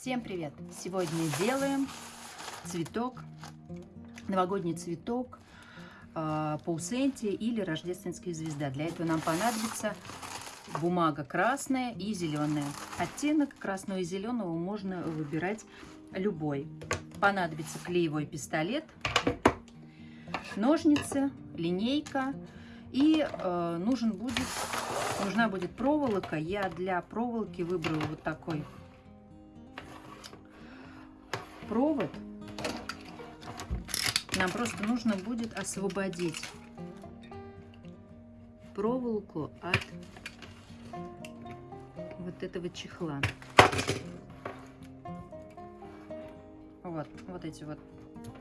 Всем привет! Сегодня делаем цветок, новогодний цветок, э, паусентия или рождественская звезда. Для этого нам понадобится бумага красная и зеленая. Оттенок красного и зеленого можно выбирать любой. Понадобится клеевой пистолет, ножницы, линейка и э, нужен будет, нужна будет проволока. Я для проволоки выбрала вот такой провод. Нам просто нужно будет освободить проволоку от вот этого чехла. Вот, вот эти вот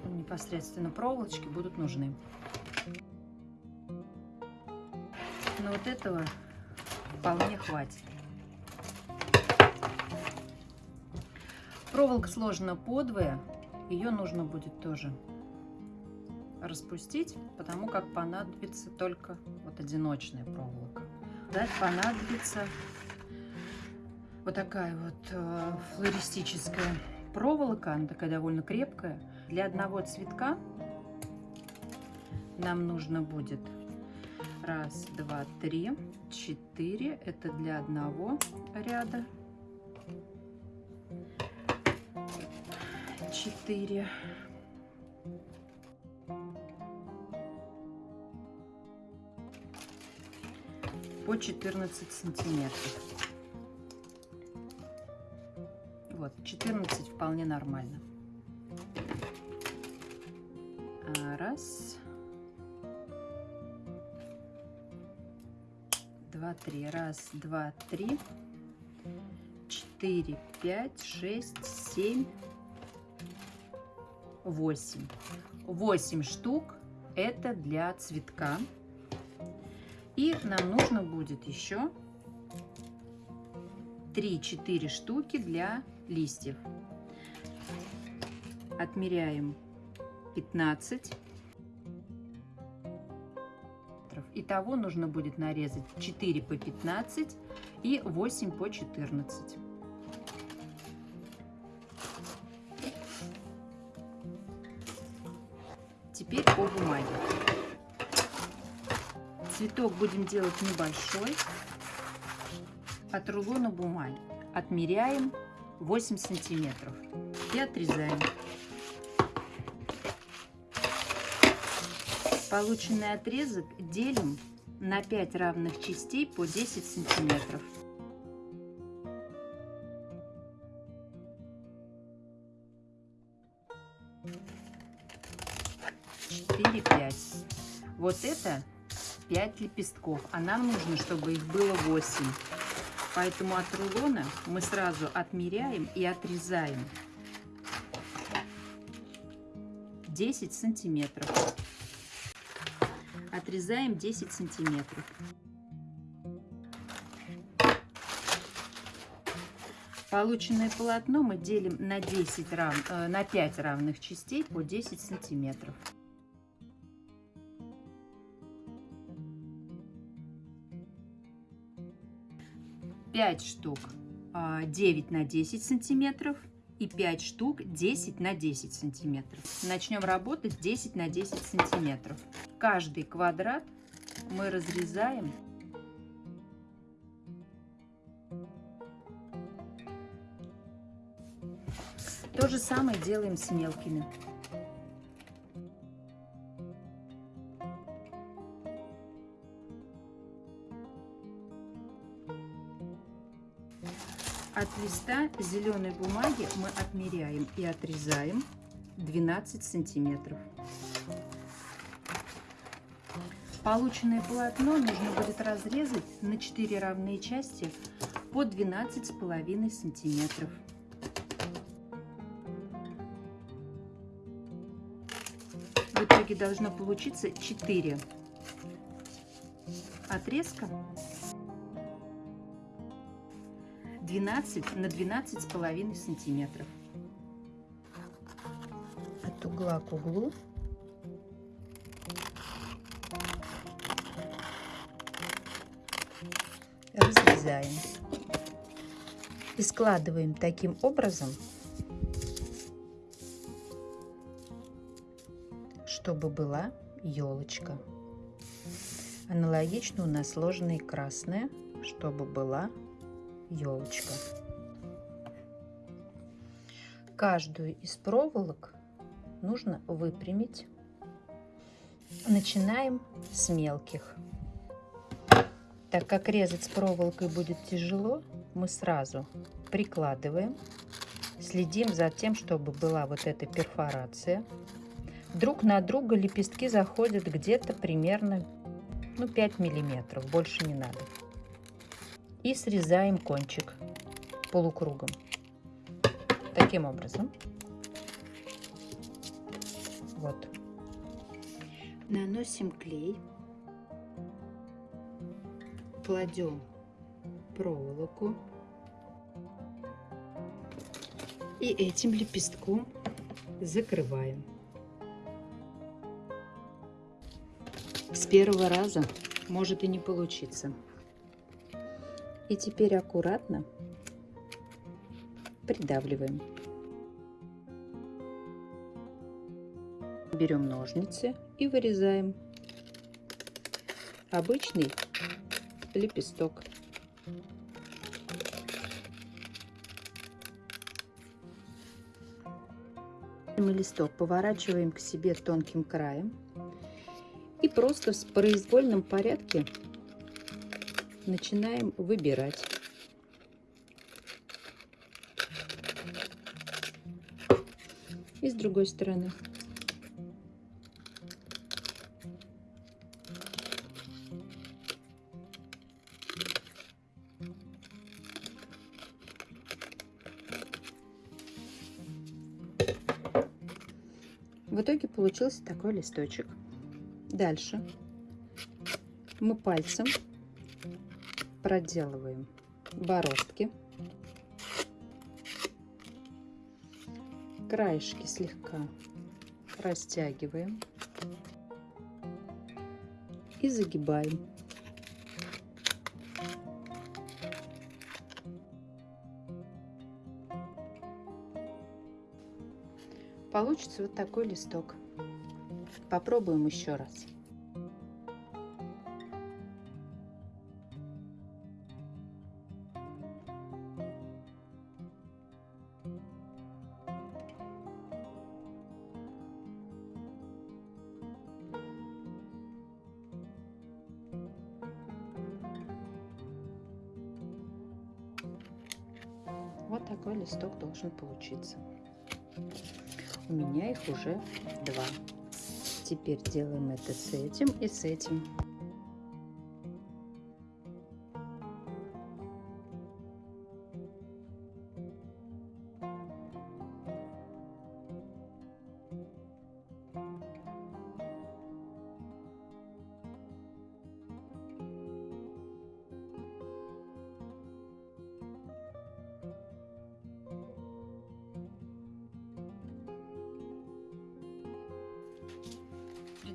непосредственно проволочки будут нужны. Но вот этого вполне хватит. Проволока сложена подвое. Ее нужно будет тоже распустить, потому как понадобится только вот одиночная проволока. Далее понадобится вот такая вот э, флористическая проволока, она такая довольно крепкая. Для одного цветка нам нужно будет раз, два, три, четыре. Это для одного ряда. 4. По 14 сантиметров. Вот, 14 вполне нормально. А, раз. Два, три. Раз, два, три. Четыре, пять, шесть, семь. 8. 8 штук это для цветка. И нам нужно будет еще 3-4 штуки для листьев. Отмеряем 15. Итого нужно будет нарезать 4 по 15 и 8 по 14. Теперь по бумаге. Цветок будем делать небольшой. От рулона бумаги отмеряем 8 сантиметров и отрезаем. Полученный отрезок делим на 5 равных частей по 10 сантиметров. Это 5 лепестков, а нам нужно, чтобы их было 8. Поэтому от рулона мы сразу отмеряем и отрезаем 10 сантиметров. Отрезаем 10 сантиметров. Полученное полотно мы делим на, 10 рав... Э, на 5 равных частей по 10 сантиметров. 5 штук 9 а, на 10 сантиметров и 5 штук 10 на 10 сантиметров. Начнем работать 10 на 10 сантиметров. Каждый квадрат мы разрезаем То же самое делаем с мелкими. От листа зеленой бумаги мы отмеряем и отрезаем 12 сантиметров. Полученное полотно нужно будет разрезать на 4 равные части по 12,5 сантиметров. В итоге должно получиться 4 отрезка 12 на 12 с половиной сантиметров. От угла к углу разрезаем. И складываем таким образом, чтобы была елочка. Аналогично у нас сложена и красная, чтобы была елочка. Каждую из проволок нужно выпрямить. Начинаем с мелких. Так как резать с проволокой будет тяжело, мы сразу прикладываем, следим за тем, чтобы была вот эта перфорация. Друг на друга лепестки заходят где-то примерно ну, 5 миллиметров, больше не надо. И срезаем кончик полукругом. Таким образом. Вот. Наносим клей. Кладем проволоку. И этим лепестком закрываем. С первого раза может и не получиться. И теперь аккуратно придавливаем. Берем ножницы и вырезаем обычный лепесток. Мы листок поворачиваем к себе тонким краем и просто в произвольном порядке начинаем выбирать. И с другой стороны. В итоге получился такой листочек. Дальше мы пальцем проделываем бороздки. Краешки слегка растягиваем и загибаем. Получится вот такой листок. Попробуем еще раз. Листок должен получиться. У меня их уже два. Теперь делаем это с этим и с этим.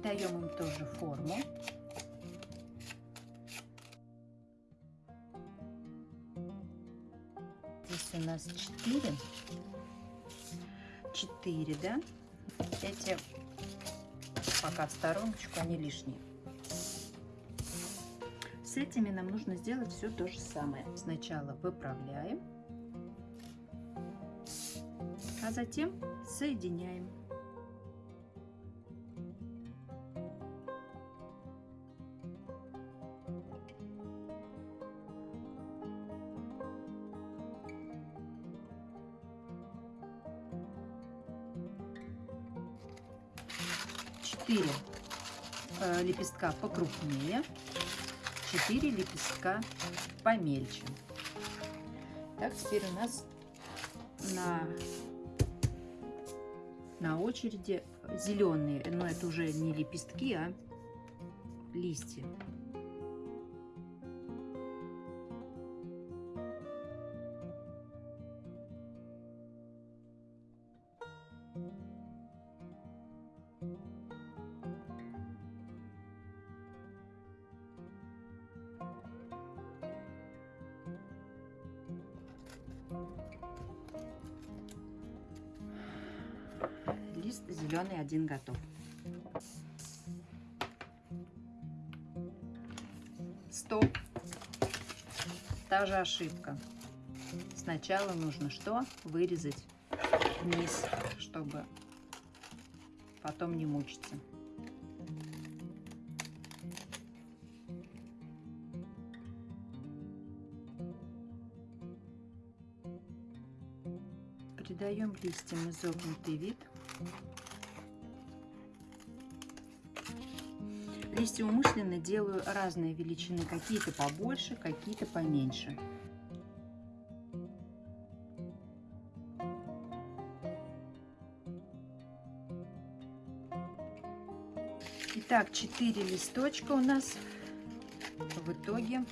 Придаем им тоже форму. Здесь у нас 4. 4, да? Эти пока в стороночку, они лишние. С этими нам нужно сделать все то же самое. Сначала выправляем, а затем соединяем. Четыре э, лепестка покрупнее, 4 лепестка помельче. Так, теперь у нас на, на очереди зеленые, но это уже не лепестки, а листья. Лист зеленый один готов. Стоп. Та же ошибка. Сначала нужно что? Вырезать вниз, чтобы потом не мучиться. Придаем листьям изогнутый вид. Листья умышленно делаю разные величины, какие-то побольше, какие-то поменьше. Итак, 4 листочка у нас в итоге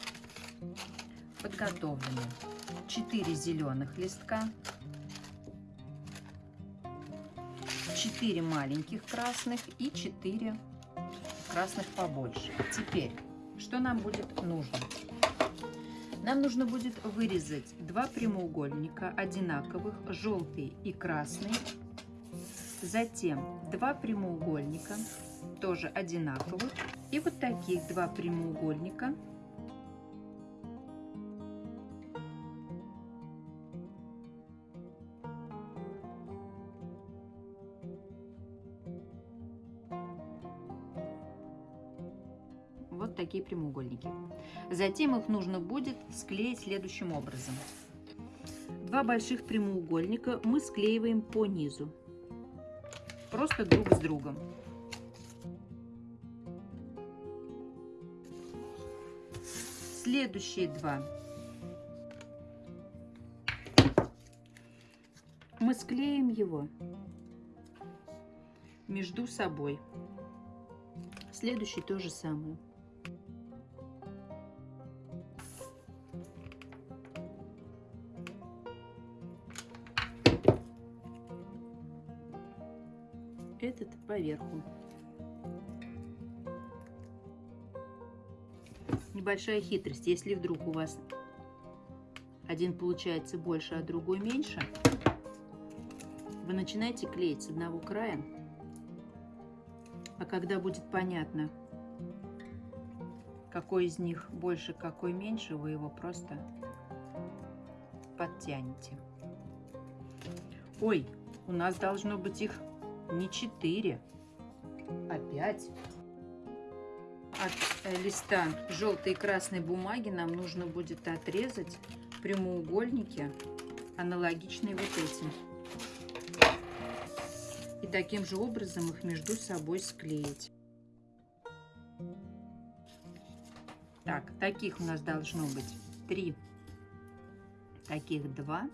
подготовлены. 4 зеленых листка, 4 маленьких красных и 4 красных побольше. Теперь, что нам будет нужно? Нам нужно будет вырезать два прямоугольника одинаковых, желтый и красный. Затем два прямоугольника, тоже одинаковых. И вот таких два прямоугольника прямоугольники. Затем их нужно будет склеить следующим образом. Два больших прямоугольника мы склеиваем по низу, просто друг с другом. Следующие два мы склеим его между собой. Следующий то же самое. Этот поверху. Небольшая хитрость. Если вдруг у вас один получается больше, а другой меньше, вы начинаете клеить с одного края, а когда будет понятно, какой из них больше, какой меньше, вы его просто подтянете. Ой, у нас должно быть их не 4, а 5. От э, листа желтой и красной бумаги нам нужно будет отрезать прямоугольники, аналогичные вот этим. И таким же образом их между собой склеить. Так, таких у нас должно быть три, таких два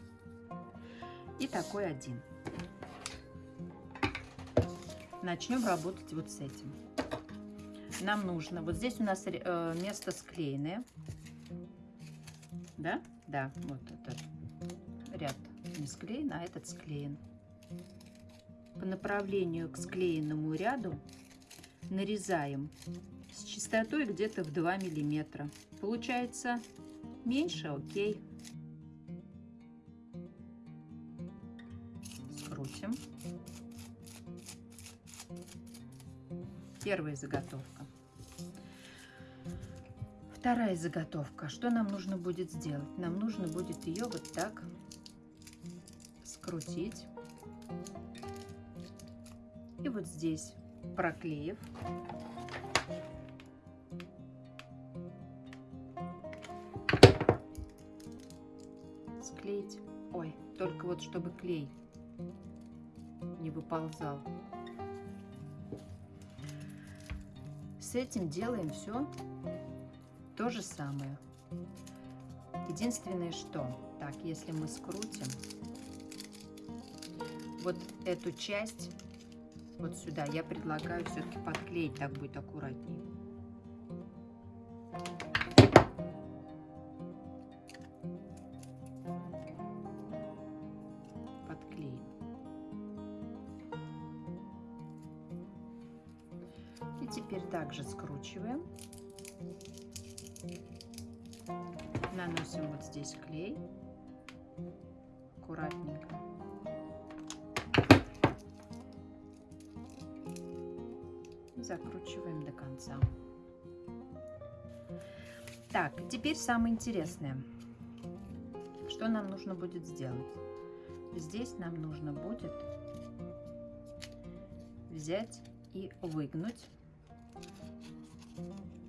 и такой один начнем работать вот с этим. Нам нужно, вот здесь у нас э, место склеенное. Да? Да, вот этот ряд не склеен, а этот склеен. По направлению к склеенному ряду нарезаем с частотой где-то в 2 миллиметра. Получается меньше, окей. Скрутим. Первая заготовка. Вторая заготовка. Что нам нужно будет сделать? Нам нужно будет ее вот так скрутить. И вот здесь, проклеив, склеить. Ой, только вот чтобы клей не выползал. С этим делаем все то же самое. Единственное, что, так, если мы скрутим вот эту часть вот сюда, я предлагаю все-таки подклеить, так будет аккуратнее. Также скручиваем. Наносим вот здесь клей. Аккуратненько. закручиваем до конца. Так, теперь самое интересное. Что нам нужно будет сделать? Здесь нам нужно будет взять и выгнуть.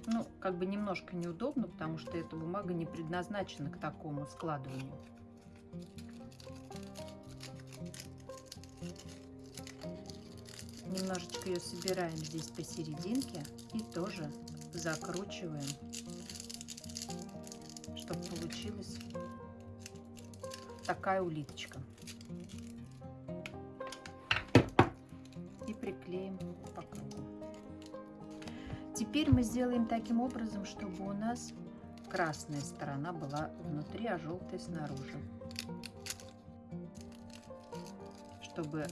Ну, как бы немножко неудобно, потому что эта бумага не предназначена к такому складыванию. Немножечко ее собираем здесь посерединке и тоже закручиваем, чтобы получилась такая улиточка. Теперь мы сделаем таким образом, чтобы у нас красная сторона была внутри, а желтая снаружи. Чтобы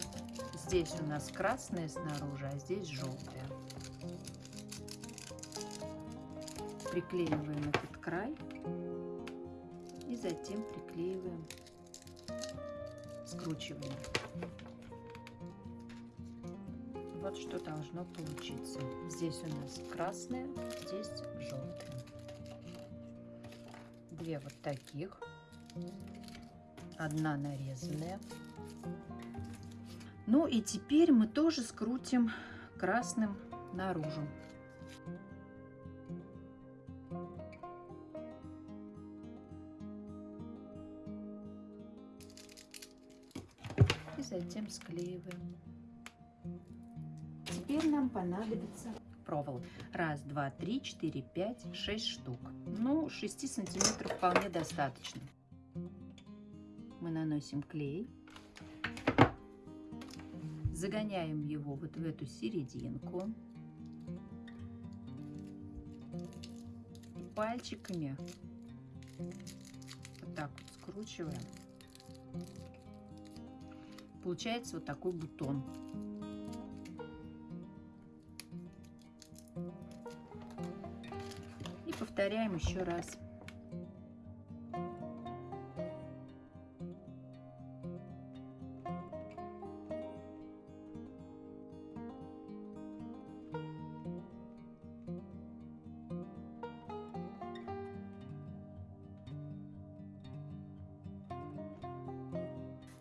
здесь у нас красная снаружи, а здесь желтая. Приклеиваем этот край и затем приклеиваем скручиваем. Вот что должно получиться. Здесь у нас красная, здесь желтая. Две вот таких. Одна нарезанная. Ну и теперь мы тоже скрутим красным наружу. затем склеиваем. Теперь нам понадобится проволок. Раз, два, три, четыре, пять, шесть штук. Ну, 6 сантиметров вполне достаточно. Мы наносим клей. Загоняем его вот в эту серединку. Пальчиками вот так вот скручиваем получается вот такой бутон. Повторяем еще раз.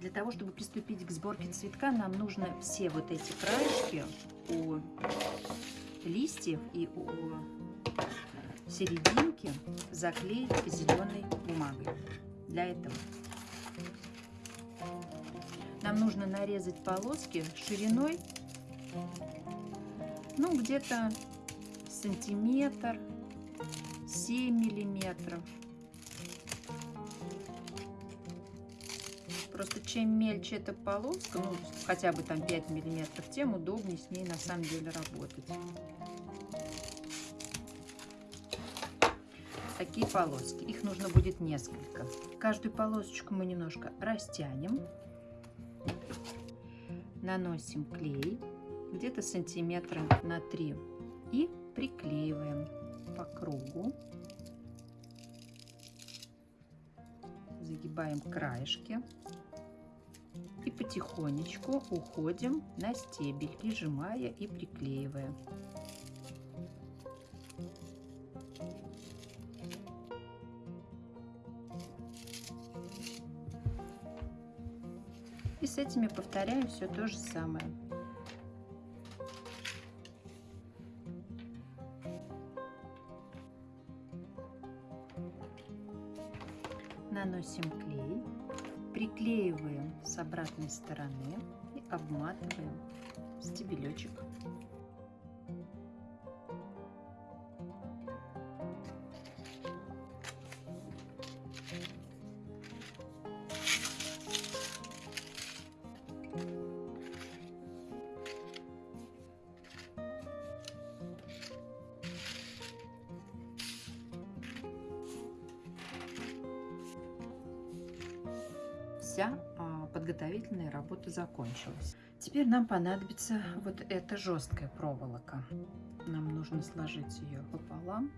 Для того, чтобы приступить к сборке цветка, нам нужно все вот эти краешки у листьев и у серединки заклеить зеленой бумагой. Для этого нам нужно нарезать полоски шириной, ну, где-то сантиметр, 7 миллиметров. Просто чем мельче эта полоска, ну, хотя бы там 5 миллиметров, тем удобнее с ней на самом деле работать. Такие полоски. Их нужно будет несколько. Каждую полосочку мы немножко растянем. Наносим клей где-то сантиметра на 3 и приклеиваем по кругу. Загибаем краешки и потихонечку уходим на стебель, прижимая и приклеивая. С этими повторяем все то же самое. Наносим клей приклеиваем с обратной стороны и обматываем стебелечек. Закончилась. Теперь нам понадобится вот эта жесткая проволока. Нам нужно сложить ее пополам.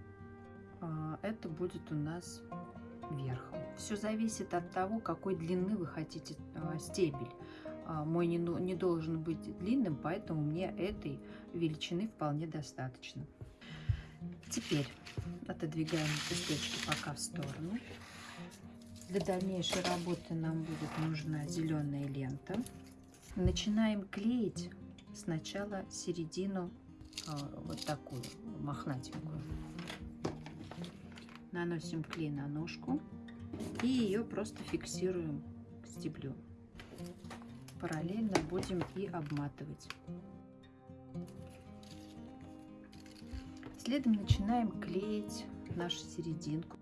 А, это будет у нас верхом. Все зависит от того, какой длины вы хотите а, стебель. а, мой не, не должен быть длинным, поэтому мне этой величины вполне достаточно. Теперь отодвигаем лепесточки пока в сторону. Для дальнейшей работы нам будет нужна зеленая лента. Начинаем клеить сначала середину а, вот такую мохнатенькую. Наносим клей на ножку и ее просто фиксируем к стеблю. Параллельно будем и обматывать. Следом начинаем клеить нашу серединку.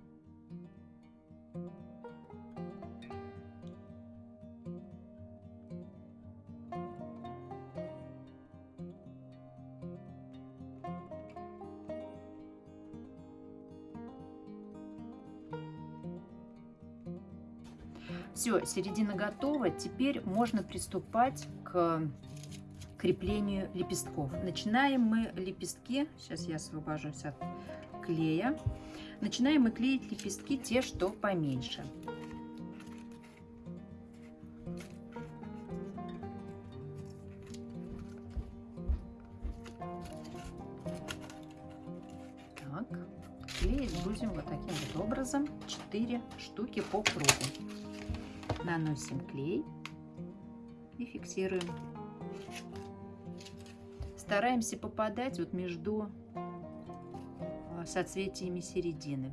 Все, середина готова. Теперь можно приступать к креплению лепестков. Начинаем мы лепестки, сейчас я освобожусь от клея. Начинаем мы клеить лепестки, те, что поменьше. Так, клеить будем вот таким вот образом 4 штуки по кругу наносим клей и фиксируем. Стараемся попадать вот между а, соцветиями середины.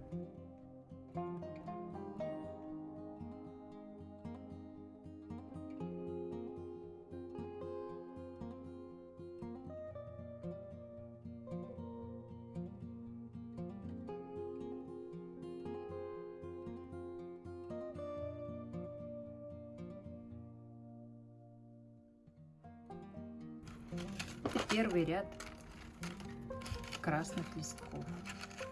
Первый ряд красных листков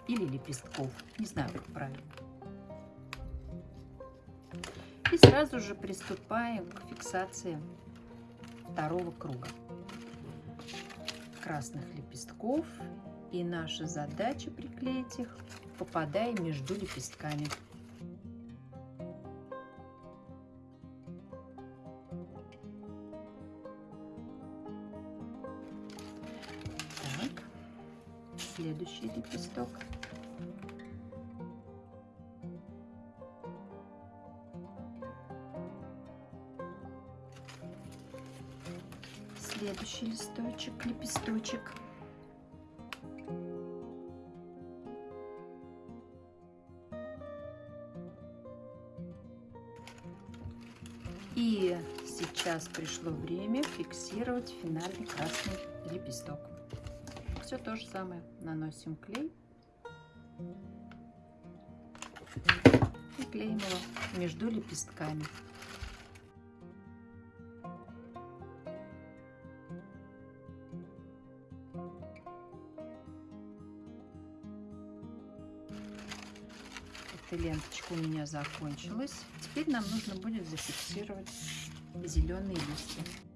или лепестков, не знаю, как правильно. И сразу же приступаем к фиксации второго круга красных лепестков. И наша задача приклеить их, попадая между лепестками. Следующий лепесток. Следующий листочек, лепесточек. И сейчас пришло время фиксировать финальный красный лепесток все то же самое. Наносим клей и клеим его между лепестками. Эта ленточка у меня закончилась. Теперь нам нужно будет зафиксировать зеленые листья.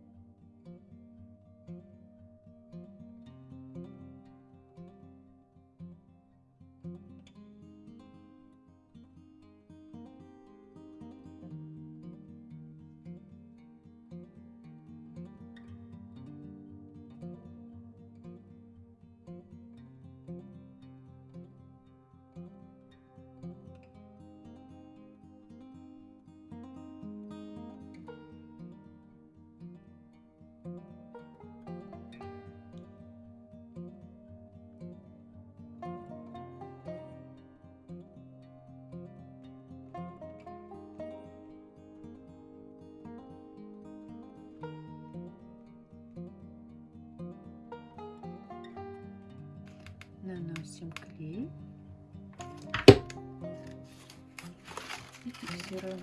Наносим клей и фиксируем.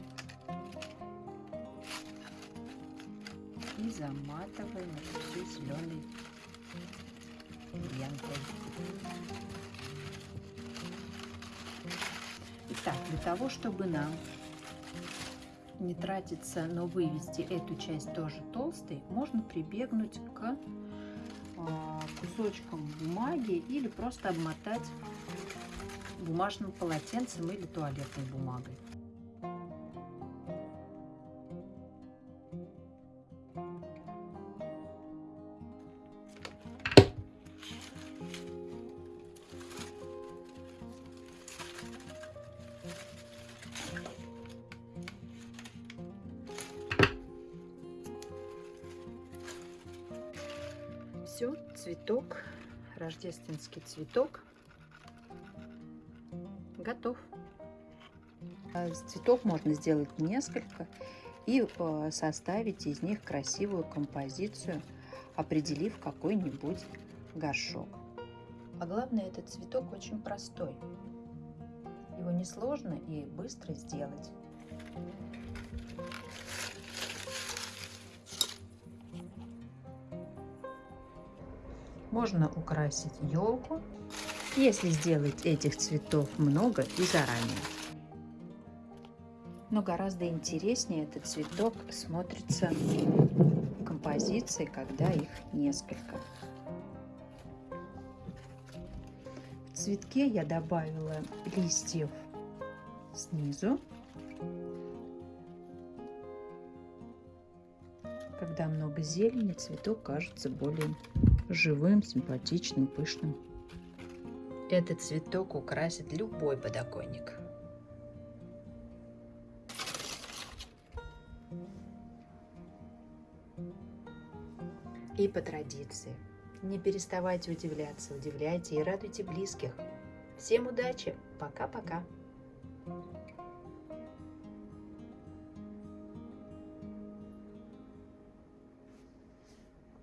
И заматываем это все зеленой лентой. Итак, для того, чтобы нам не тратиться, но вывести эту часть тоже толстой, можно прибегнуть к кусочком бумаги или просто обмотать бумажным полотенцем или туалетной бумагой. Все, цветок, рождественский цветок готов. А цветов можно сделать несколько и э, составить из них красивую композицию, определив какой-нибудь горшок. А главное, этот цветок очень простой. Его несложно и быстро сделать. Можно украсить елку, если сделать этих цветов много и заранее. Но гораздо интереснее этот цветок смотрится в композиции, когда их несколько. В цветке я добавила листьев снизу. Когда много зелени, цветок кажется более живым, симпатичным, пышным. Этот цветок украсит любой подоконник. И по традиции, не переставайте удивляться, удивляйте и радуйте близких. Всем удачи! Пока-пока!